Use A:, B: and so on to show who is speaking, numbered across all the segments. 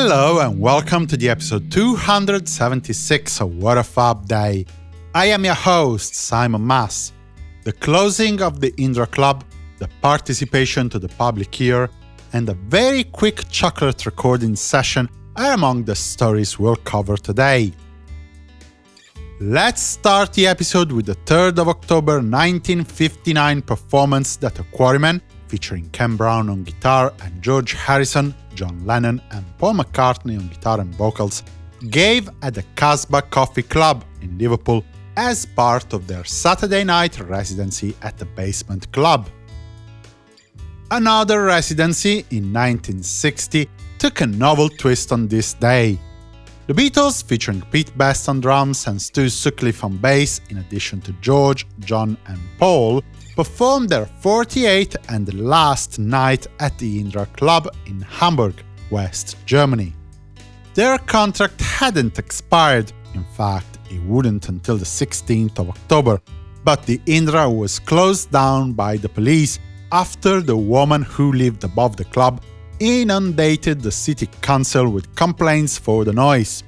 A: Hello and welcome to the episode 276 of What a Fab Day. I am your host, Simon Mas. The closing of the Indra Club, the participation to the public ear, and a very quick chocolate recording session are among the stories we'll cover today. Let's start the episode with the 3rd of October 1959 performance that a Quarrymen, featuring Ken Brown on guitar and George Harrison, John Lennon and Paul McCartney on guitar and vocals, gave at the Casbah Coffee Club in Liverpool as part of their Saturday night residency at the Basement Club. Another residency in 1960 took a novel twist on this day. The Beatles, featuring Pete Best on drums and Stu Sutcliffe on bass, in addition to George, John and Paul, performed their 48th and last night at the Indra Club in Hamburg, West Germany. Their contract hadn't expired, in fact, it wouldn't until the 16th of October, but the Indra was closed down by the police after the woman who lived above the club inundated the city council with complaints for the noise.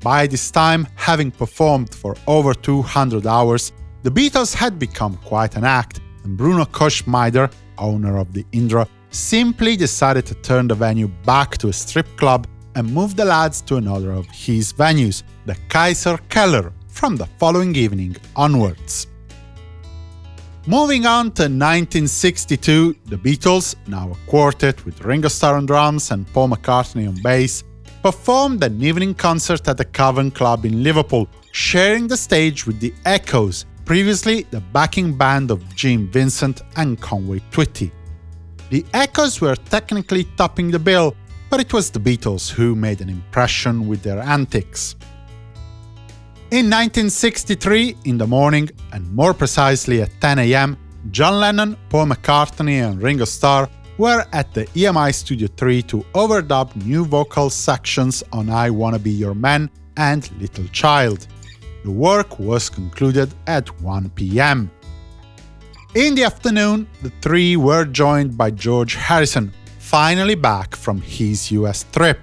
A: By this time, having performed for over 200 hours, the Beatles had become quite an act, and Bruno Koschmider, owner of the Indra, simply decided to turn the venue back to a strip club and move the lads to another of his venues, the Kaiser Keller, from the following evening onwards. Moving on to 1962, the Beatles, now a quartet with Ringo Starr on drums and Paul McCartney on bass, performed an evening concert at the Cavern Club in Liverpool, sharing the stage with the Echoes, previously the backing band of Gene Vincent and Conway Twitty. The Echoes were technically topping the bill, but it was the Beatles who made an impression with their antics. In 1963, in the morning, and more precisely at 10 am, John Lennon, Paul McCartney and Ringo Starr were at the EMI Studio 3 to overdub new vocal sections on I Wanna Be Your Man and Little Child. The work was concluded at 1 pm. In the afternoon, the three were joined by George Harrison, finally back from his US trip.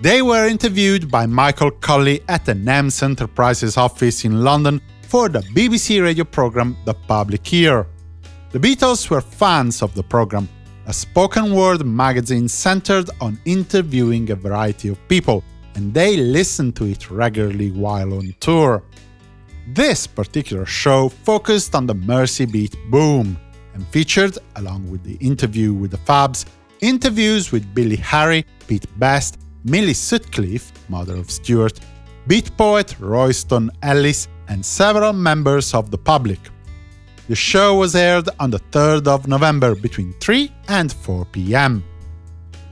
A: They were interviewed by Michael Colley at the NEMS Enterprises office in London for the BBC radio program The Public Ear. The Beatles were fans of the program, a spoken word magazine centered on interviewing a variety of people, and they listened to it regularly while on tour. This particular show focused on the Mersey beat boom, and featured, along with the interview with the Fabs, interviews with Billy Harry, Pete Best, Millie Sutcliffe, mother of Stuart, beat poet Royston Ellis, and several members of the public. The show was aired on the 3rd of November between 3 and 4 pm.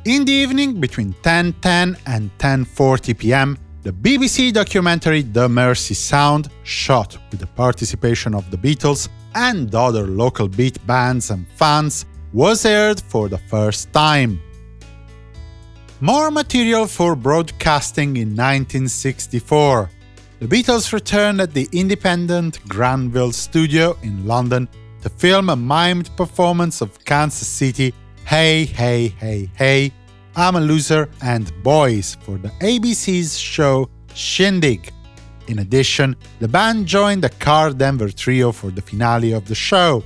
A: In the evening, between 10.10 and 10.40 pm, the BBC documentary The Mersey Sound, shot with the participation of the Beatles and other local beat bands and fans, was aired for the first time. More material for broadcasting in 1964. The Beatles returned at the independent Granville studio in London to film a mimed performance of Kansas City Hey Hey Hey Hey, I'm a Loser and Boys for the ABC's show Shindig. In addition, the band joined the Karl Denver Trio for the finale of the show.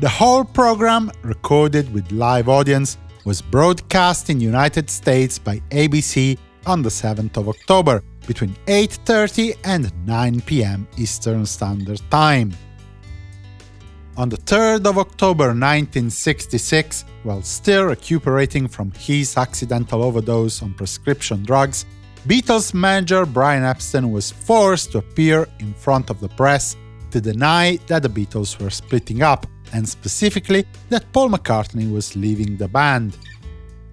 A: The whole program, recorded with live audience, was broadcast in United States by ABC on the 7th of October, between 8.30 and 9 pm Eastern Standard Time. On the 3rd of October 1966, while still recuperating from his accidental overdose on prescription drugs, Beatles manager Brian Epstein was forced to appear in front of the press to deny that the Beatles were splitting up and specifically that Paul McCartney was leaving the band.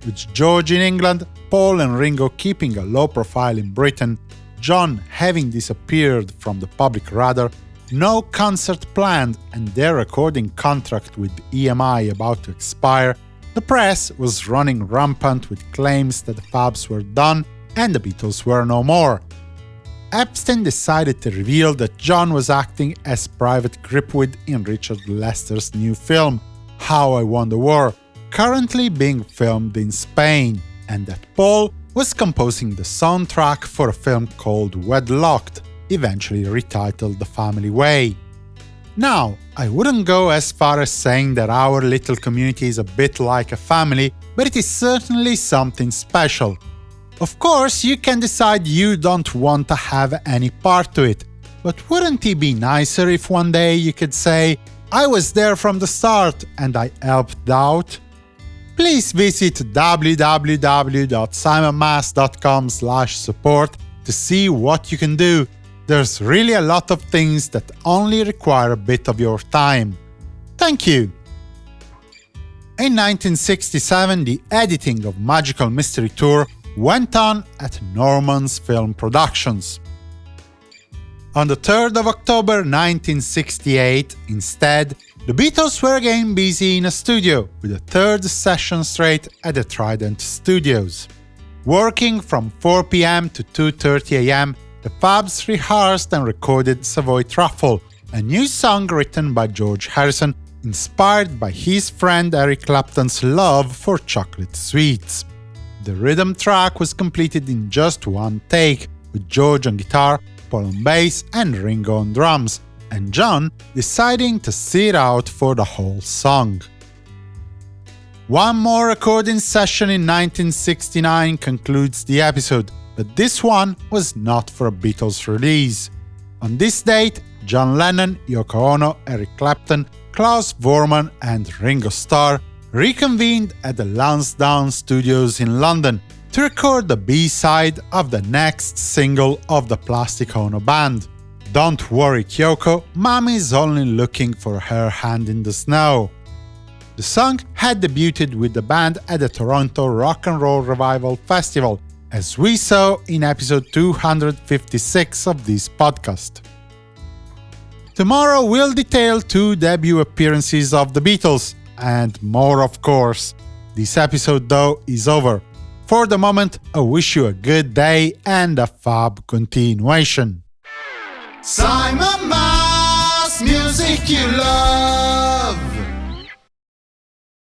A: With George in England, Paul and Ringo keeping a low profile in Britain, John having disappeared from the public radar, no concert planned and their recording contract with EMI about to expire, the press was running rampant with claims that the Fabs were done and the Beatles were no more. Epstein decided to reveal that John was acting as Private Gripweed in Richard Lester's new film, How I Won the War, currently being filmed in Spain, and that Paul was composing the soundtrack for a film called Wedlocked, eventually retitled The Family Way. Now, I wouldn't go as far as saying that our little community is a bit like a family, but it is certainly something special. Of course, you can decide you don't want to have any part to it, but wouldn't it be nicer if one day you could say, I was there from the start and I helped out? Please visit www.simonmas.com support to see what you can do. There's really a lot of things that only require a bit of your time. Thank you! In 1967, the editing of Magical Mystery Tour went on at Norman's Film Productions. On the 3rd of October 1968, instead, the Beatles were again busy in a studio, with a third session straight at the Trident Studios. Working from 4 pm to 2.30 am, the Fabs rehearsed and recorded Savoy Truffle, a new song written by George Harrison, inspired by his friend Eric Clapton's love for chocolate sweets. The rhythm track was completed in just one take, with George on guitar, Paul on bass and Ringo on drums, and John deciding to sit out for the whole song. One more recording session in 1969 concludes the episode, but this one was not for a Beatles release. On this date, John Lennon, Yoko Ono, Eric Clapton, Klaus Voormann and Ringo Starr reconvened at the Lansdowne Studios in London to record the B-side of the next single of the Plastic Ono Band. Don't worry Kyoko, Mommy's only looking for her hand in the snow. The song had debuted with the band at the Toronto Rock and Roll Revival Festival, as we saw in episode 256 of this podcast. Tomorrow we'll detail two debut appearances of the Beatles, and more of course. This episode though is over. For the moment, I wish you a good day and a fab continuation. Simon Mas, music you love.